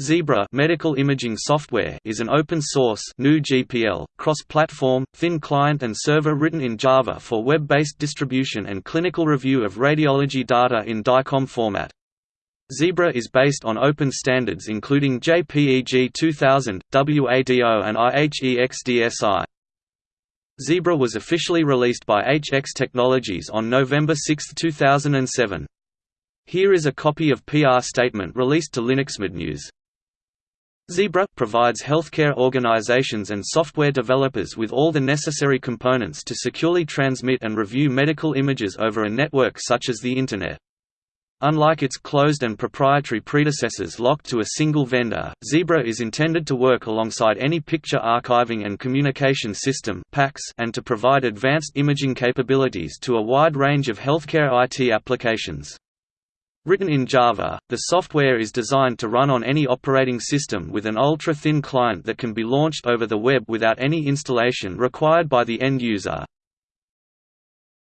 Xebra medical imaging software is an open-source GNU GPL, cross-platform, thin client and server written in Java for web-based distribution and clinical review of radiology data in DICOM format. Xebra is based on open standards including JPEG 2000, WADO and IHEXDSI. Xebra was officially released by HX Technologies on November 6, 2007. Here is a copy of PR statement released to LinuxMedNews. Xebra provides healthcare organizations and software developers with all the necessary components to securely transmit and review medical images over a network such as the Internet. Unlike its closed and proprietary predecessors locked to a single vendor, Xebra is intended to work alongside any picture archiving and communication system PACs and to provide advanced imaging capabilities to a wide range of healthcare IT applications. Written in Java, the software is designed to run on any operating system with an ultra-thin client that can be launched over the web without any installation required by the end user.